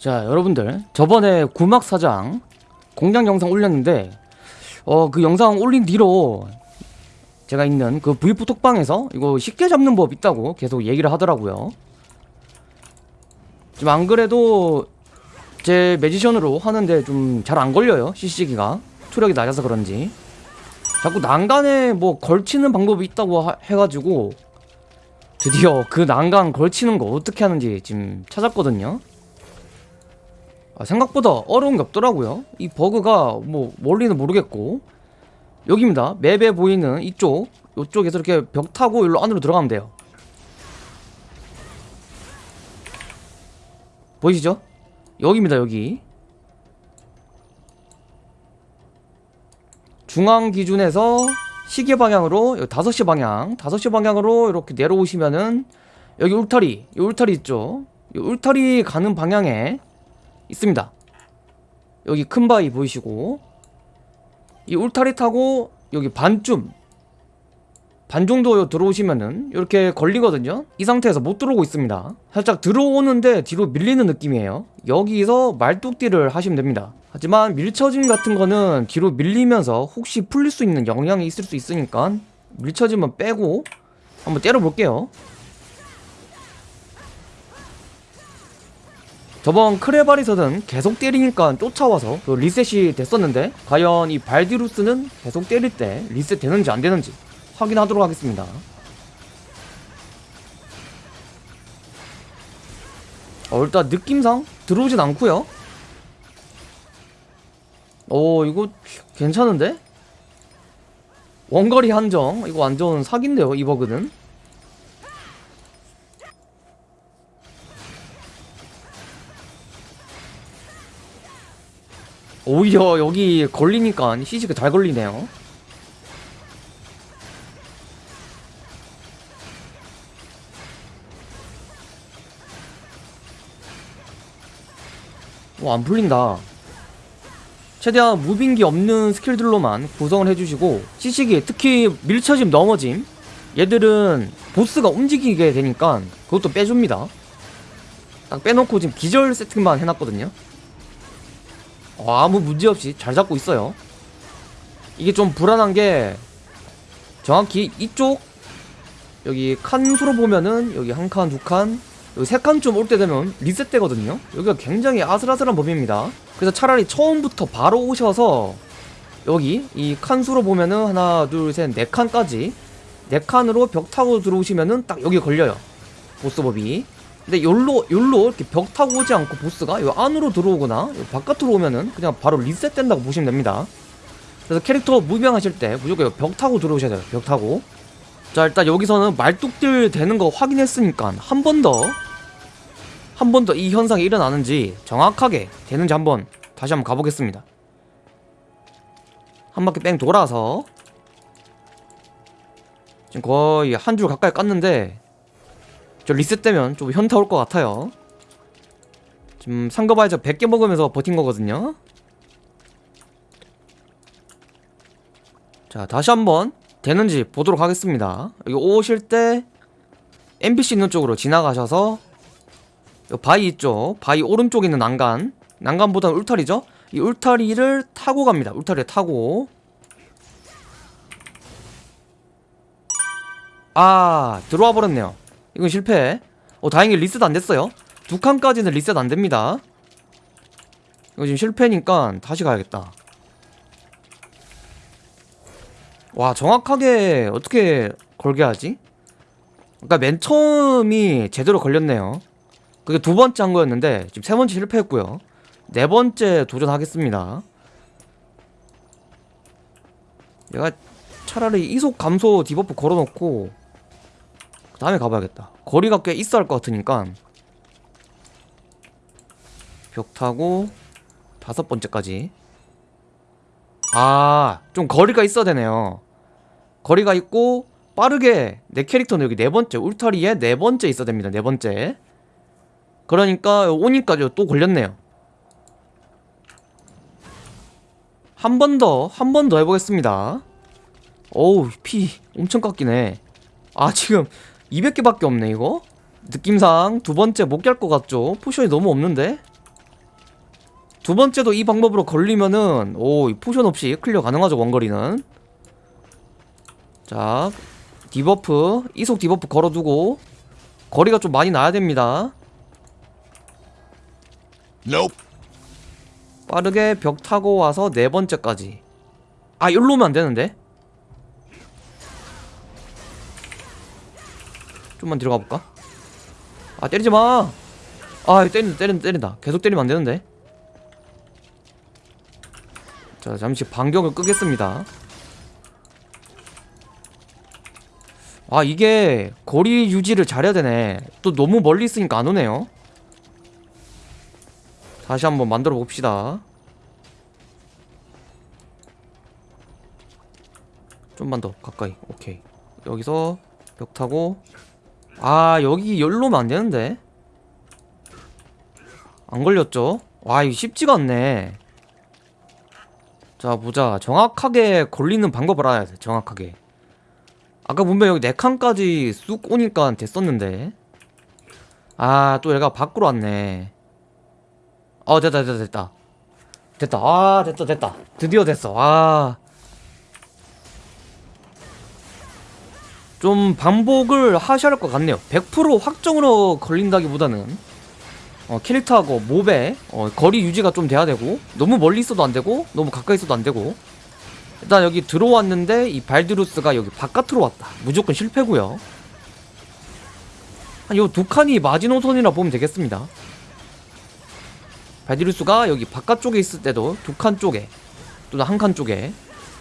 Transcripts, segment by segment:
자 여러분들 저번에 구막 사장 공장 영상 올렸는데 어 그 영상 올린 뒤로 제가 있는 그 V4 톡방에서 이거 쉽게 잡는 법 있다고 계속 얘기를 하더라고요. 지금 안 그래도 제 매지션으로 하는데 좀 잘 안 걸려요 CC기가. 투력이 낮아서 그런지. 자꾸 난간에 뭐 걸치는 방법이 있다고 하- 해가지고 드디어 그 난간 걸치는 거 어떻게 하는지 지금 찾았거든요 아, 생각보다 어려운 게 없더라고요. 이 버그가 뭐 원리는 모르겠고. 여기입니다. 맵에 보이는 이쪽 이쪽에서 이렇게 벽 타고 일로 안으로 들어가면 돼요. 보이시죠? 여기입니다 여기. 중앙 기준에서 시계 방향으로 여기 5시 방향 5시 방향으로 이렇게 내려오시면은 여기 울타리 이 울타리 있죠? 이 울타리 가는 방향에 있습니다. 여기 큰 바위 보이시고 이 울타리 타고 여기 반쯤 반 정도 들어오시면은 이렇게 걸리거든요. 이 상태에서 못 들어오고 있습니다. 살짝 들어오는데 뒤로 밀리는 느낌이에요. 여기서 말뚝띠를 하시면 됩니다. 하지만 밀쳐짐 같은 거는 뒤로 밀리면서 혹시 풀릴 수 있는 영향이 있을 수 있으니까 밀쳐짐은 빼고 한번 때려 볼게요 저번 크레발에서는 계속 때리니까 쫓아와서 그 리셋이 됐었는데 과연 이 발디루스는 계속 때릴 때 리셋 되는지 안 되는지 확인하도록 하겠습니다. 어, 일단 느낌상 들어오진 않고요. 오 이거 괜찮은데? 원거리 한정. 이거 완전 사기인데요 이 버그는 오히려 여기 걸리니까 CG가 잘 걸리네요 오, 안 풀린다. 최대한 무빙기 없는 스킬들로만 구성을 해주시고 CC기 특히 밀쳐짐 넘어짐 얘들은 보스가 움직이게 되니까 그것도 빼줍니다. 딱 빼놓고 지금 기절 세팅만 해놨거든요. 어, 아무 문제 없이 잘 잡고 있어요. 이게 좀 불안한 게 정확히 이쪽 여기 칸 수로 보면은 여기 한 칸, 두 칸, 여기 세 칸쯤 올 때 되면 리셋되거든요. 여기가 굉장히 아슬아슬한 법입니다. 그래서 차라리 처음부터 바로 오셔서 여기 이 칸수로 보면은 하나, 둘, 셋, 네 칸까지 네 칸으로 벽 타고 들어오시면은 딱 여기 걸려요. 보스법이. 근데 요로 요로 이렇게 벽 타고 오지 않고 보스가 요 안으로 들어오거나 요 바깥으로 오면은 그냥 바로 리셋된다고 보시면 됩니다. 그래서 캐릭터 무빙하실 때 무조건 요벽 타고 들어오셔야 돼요. 벽 타고. 자 일단 여기서는 말뚝들 되는 거 확인했으니까 한 번 더 한 번 더 이 현상이 일어나는지 정확하게 되는지 한번 다시 한번 가보겠습니다 한 바퀴 뺑 돌아서 지금 거의 한 줄 가까이 깠는데 저 리셋되면 좀 현타 올 것 같아요. 지금 상거바이저 100개 먹으면서 버틴 거거든요. 자 다시 한번 되는지 보도록 하겠습니다. 여기 오실 때 NPC 있는 쪽으로 지나가셔서 요 바위 있죠 바위 오른쪽에 있는 난간 난간보다는 울타리죠? 이 울타리를 타고 갑니다. 울타리를 타고. 아 들어와 버렸네요 이건 실패. 어 다행히 리셋 안 됐어요. 두 칸까지는 리셋 안 됩니다. 이거 지금 실패니까 다시 가야겠다. 와 정확하게 어떻게 걸게 하지? 그러니까 맨 처음이 제대로 걸렸네요. 그게 두 번째 한 거였는데 지금 세 번째 실패했고요. 네 번째 도전하겠습니다. 내가 차라리 이속 감소 debuff 걸어놓고 그 다음에 가봐야겠다 거리가 꽤 있어 할 것 같으니까 벽 타고 다섯 번째까지 아, 좀 거리가 있어야 되네요. 거리가 있고 빠르게 내 캐릭터는 여기 네 번째 울타리에 네 번째 있어야 됩니다. 네 번째. 그러니까 오니까 또 걸렸네요. 한 번 더, 한 번 더 해보겠습니다. 어우, 피 엄청 깎이네. 아, 지금 200개밖에 없네, 이거? 느낌상 두 번째 못 깰 것 같죠? potion이 너무 없는데? 두 번째도 이 방법으로 걸리면은 오이 potion 없이 클리어 가능하죠 원거리는 자 debuff 이속 디버프 걸어두고 거리가 좀 많이 나야 됩니다 Nope. 빠르게 벽 타고 와서 네 번째까지 아 일로 오면 안 되는데 좀만 들어가 볼까? 아 때리지 마 아 때린다 때린다 때린다. 계속 때리면 안 되는데. 자 잠시 반격을 끄겠습니다. 아 이게 거리 유지를 잘해야 되네. 또 너무 멀리 있으니까 안 오네요. 다시 한번 만들어 봅시다. 좀만 더 가까이. 오케이. 여기서 벽 타고 아 여기 열로면 안 되는데? 안 걸렸죠? 와 이거 쉽지가 않네. 자 보자. 정확하게 걸리는 방법을 알아야 돼 정확하게. 아까 분명 여기 4칸까지 쑥 오니까 됐었는데. 아 또 얘가 밖으로 왔네. 어 됐다 됐다 됐다. 됐다. 아 됐다 됐다. 드디어 됐어. 아. 좀 반복을 하셔야 할 것 같네요. 100% 확정으로 걸린다기보다는 어, 캐릭터하고 몹의 어, 거리 유지가 좀 돼야 되고 너무 멀리 있어도 안 되고 너무 가까이 있어도 안 되고. 일단 여기 들어왔는데 이 발드루스가 여기 바깥으로 왔다. 무조건 실패고요. 한요두 칸이 마지노선이라 보면 되겠습니다. 발디루스가 여기 바깥쪽에 있을 때도 두 칸 쪽에 또는 한 칸 쪽에.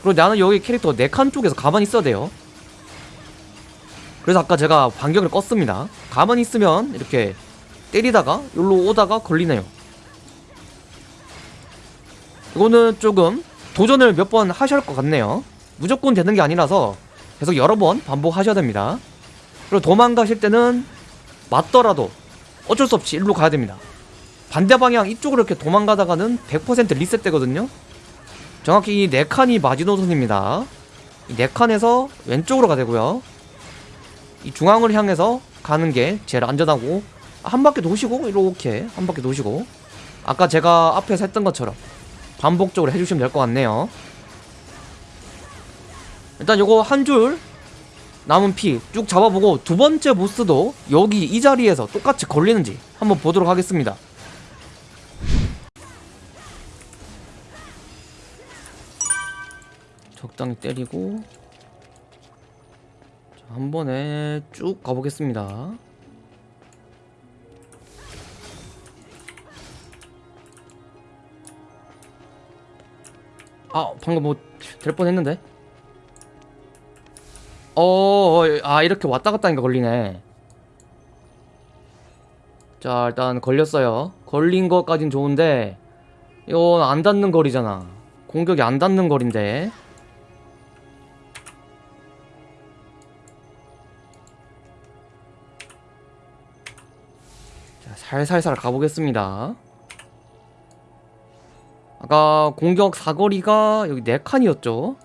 그리고 나는 여기 캐릭터 네 칸 쪽에서 가만히 있어야 돼요 그래서 아까 제가 반격을 껐습니다. 가만히 있으면 이렇게 때리다가 여기로 오다가 걸리네요. 이거는 조금 도전을 몇 번 하셔야 할 것 같네요. 무조건 되는 게 아니라서 계속 여러 번 반복하셔야 됩니다. 그리고 도망가실 때는 맞더라도 어쩔 수 없이 일로 가야 됩니다. 반대 방향 이쪽으로 이렇게 도망가다가는 100% 리셋 되거든요. 정확히 이 4칸이 마지노선입니다. 이 4칸에서 왼쪽으로 가야 되고요 이 중앙을 향해서 가는 게 제일 안전하고 한 바퀴 도시고 이렇게 한 바퀴 도시고. 아까 제가 앞에서 했던 것처럼 반복적으로 해주시면 될 것 같네요. 일단 요거 한 줄 남은 피 쭉 잡아보고 두 번째 보스도 여기 이 자리에서 똑같이 걸리는지 한번 보도록 하겠습니다. 적당히 때리고. 자, 한 번에 쭉 가보겠습니다. 아 방금 뭐 될 뻔했는데? 어, 어, 아 이렇게 왔다 갔다 하니까 걸리네. 자 일단 걸렸어요. 걸린 것까진 좋은데 이건 안 닿는 거리잖아. 공격이 안 닿는 거리인데 자 살살살 가보겠습니다 아까 공격 사거리가 여기 4칸이었죠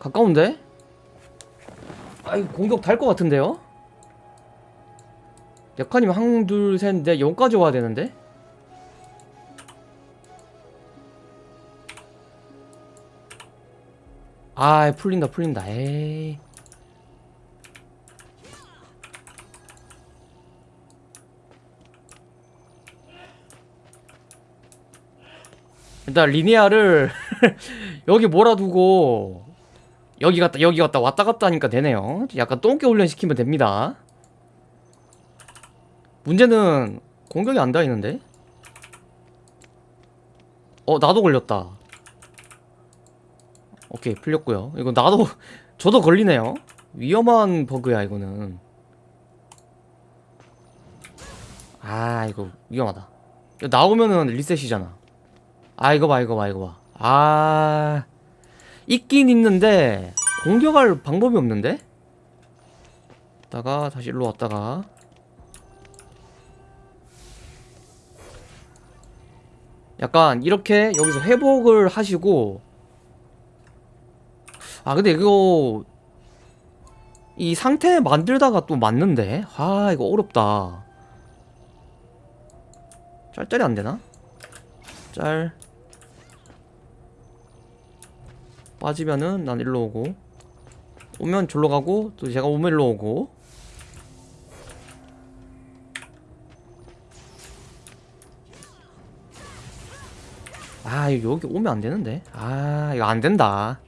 가까운데? 아이 공격 달 것 같은데요? 4칸이면 한, 둘, 셋, 넷, 여기까지 와야 되는데? 아 풀린다 풀린다 에이 일단 리니아를 여기 몰아두고 여기 갔다 여기 갔다 왔다 갔다 하니까 되네요. 약간 똥개 훈련시키면 됩니다. 문제는 공격이 안 닿이는데? 어 나도 걸렸다. 오케이 풀렸고요. 이거 나도 저도 걸리네요. 위험한 버그야 이거는. 아 이거 위험하다. 나오면은 리셋이잖아 아 이거 봐 이거 봐 이거 봐 아 있긴 있는데 공격할 방법이 없는데? 다가 다시 일로 왔다가. 약간 이렇게 여기서 회복을 하시고. 아 근데 이거 이 상태 만들다가 또 맞는데? 아 이거 어렵다. 짤짤이 안 되나? 짤 빠지면은 난 일로 오고. 오면 졸로 가고 또 제가 오면 일로 오고. 아 여기 오면 안 되는데. 아 이거 안 된다